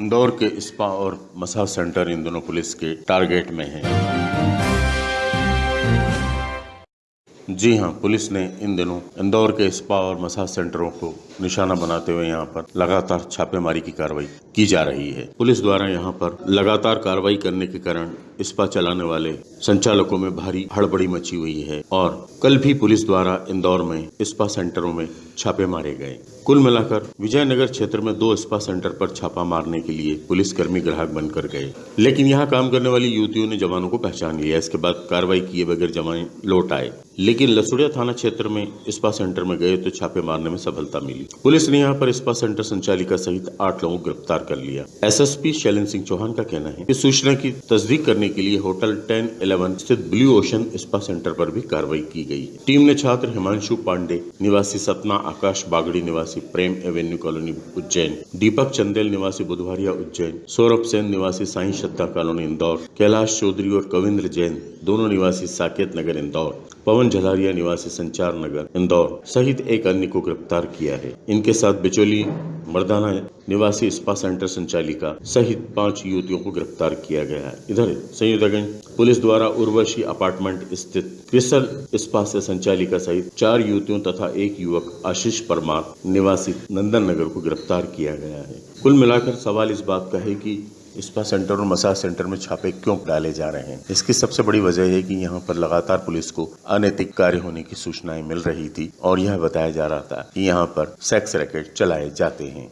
इंदौर के स्पा और massage centre इन दोनों पुलिस के टारगेट में हैं। जी हाँ, पुलिस ने इन दिनों इंदौर के स्पा और मसाज सेंटरों को निशाना बनाते हुए यहाँ पर लगातार छापेमारी की कार्रवाई की जा रही है। पुलिस द्वारा यहाँ पर लगातार कार्रवाई करने के कारण स्पा चलाने वाले संचालकों में भारी हड़बड़ी मची हुई है और कल भी पुलिस द्वारा इंदौर में स्पा सेंटरों में छापे मारे गए। कुल मिलाकर विजयनगर क्षेत्र में दो स्पा सेंटर पर छापा मारने के लिए पुलिसकर्मी ग्राहक बनकर गए। लेकिन यहाँ काम करने वाली युवतियों ने जवानों को पहचान लिया। इसके बाद कार्रवाई किए बगैर जवान लौट आए। लेकिन लसुड़िया थाना क्षेत्र में स्पा सेंटर में गए तो छापे मारने में सफलता मिली। पुलिस ने यहाँ पर स्पा सेंटर संचालिका सहित आठ लोगों को गिरफ़्तार कर लिया। एसएसपी शैलेंद्र सिंह चौहान का कहना है इस सूचना की तस्दीक करने के लिए होटल टेन इलेवन स्थित ब्लू ओशन स्पा सेंटर पर भी कार्रवाई की गई टीम ने छात्र हिमांशु पांडे, निवासी सतना आकाश बागड़ी, निवासी प्रेम एवेन्यू कॉलोनी उज्जैन, दीपक चंदेल, निवासी बुधवारिया उज्जैन, सौरभ सेन, निवासी साई श्रद्धा कॉलोनी इंदौर, कैलाश चौधरी और कविंद्र जैन, दोनों निवासी साकेत नगर इंदौर। पवन झलारिया निवासी संचार नगर, इंदौर, सहित एक अन्य को गिरफ़्तार किया है। इनके साथ बिचौली, मर्दाना निवासी स्पा सेंटर संचालिका सहित पाँच युवतियों को गिरफ़्तार किया गया है। इधर संयुक्तगंज पुलिस द्वारा उर्वशी अपार्टमेंट स्थित क्रिसल स्पा से संचालिका सहित चार युवतियों तथा एक युवक आशीष परमार निवासी नंदन नगर को गिरफ़्तार किया गया है। कुल मिलाकर सवाल इस बात का है कि स्पा सेंटर और मसाज सेंटर में छापे क्यों डाले जा रहे हैं? इसकी सबसे बड़ी वजह है कि यहाँ पर लगातार पुलिस को अनैतिक कार्य होने की सूचनाएँ मिल रही थी और यह बताया जा रहा था कि यहाँ पर सेक्स रैकेट चलाए जाते हैं।